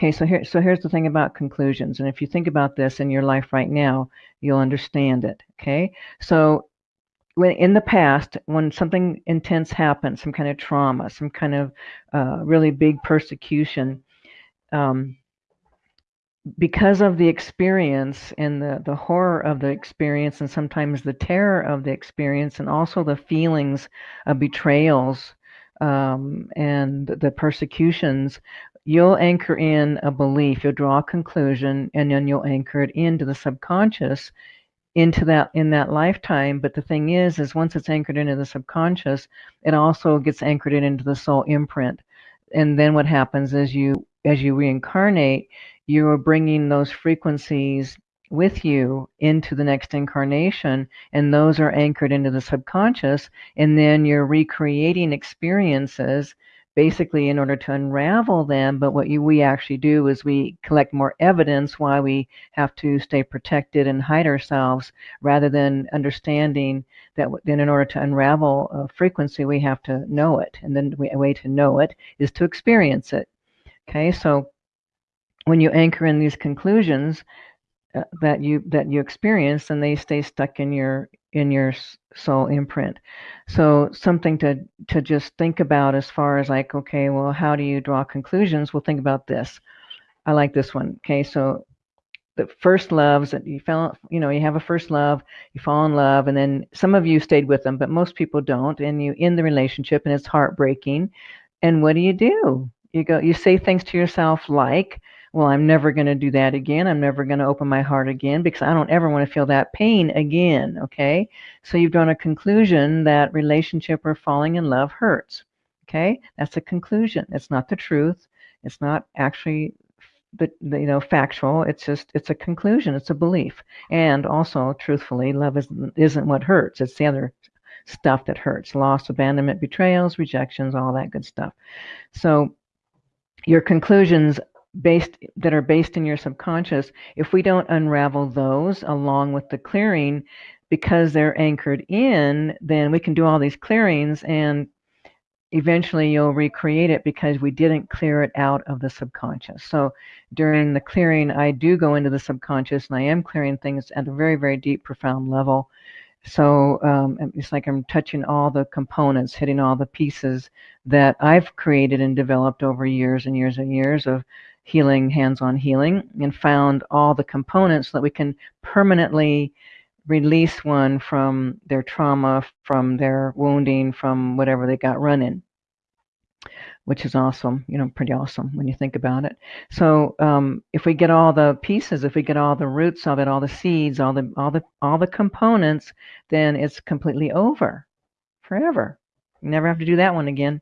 Okay, so here, so here's the thing about conclusions, and if you think about this in your life right now, you'll understand it. Okay, so when in the past, when something intense happened, some kind of trauma, some kind of uh, really big persecution, um, because of the experience and the, the horror of the experience and sometimes the terror of the experience and also the feelings of betrayals um, and the persecutions you'll anchor in a belief you'll draw a conclusion and then you'll anchor it into the subconscious into that in that lifetime. But the thing is is once it's anchored into the subconscious it also gets anchored in into the soul imprint. And then what happens is you as you reincarnate you are bringing those frequencies with you into the next incarnation and those are anchored into the subconscious and then you're recreating experiences basically in order to unravel them. But what you, we actually do is we collect more evidence why we have to stay protected and hide ourselves rather than understanding that then in order to unravel a frequency we have to know it. And then a way to know it is to experience it. Okay so when you anchor in these conclusions uh, that you that you experience and they stay stuck in your in your soul imprint. So something to to just think about as far as like okay well how do you draw conclusions? Well think about this. I like this one. Okay so the first loves that you fell you know you have a first love you fall in love and then some of you stayed with them but most people don't and you end the relationship and it's heartbreaking. And what do you do? You go you say things to yourself like well, I'm never going to do that again. I'm never going to open my heart again because I don't ever want to feel that pain again. Okay. So you've drawn a conclusion that relationship or falling in love hurts. Okay. That's a conclusion. It's not the truth. It's not actually the, you know factual it's just it's a conclusion it's a belief and also truthfully love isn't, isn't what hurts it's the other stuff that hurts loss abandonment betrayals rejections all that good stuff so your conclusions based that are based in your subconscious if we don't unravel those along with the clearing because they're anchored in then we can do all these clearings and eventually you'll recreate it because we didn't clear it out of the subconscious. So during the clearing i do go into the subconscious and i am clearing things at a very very deep profound level so um, it's like i'm touching all the components hitting all the pieces that i've created and developed over years and years and years of healing, hands-on healing, and found all the components so that we can permanently release one from their trauma, from their wounding, from whatever they got running, which is awesome, you know, pretty awesome when you think about it. So um, if we get all the pieces, if we get all the roots of it, all the seeds, all the all the all the components, then it's completely over, forever. You never have to do that one again.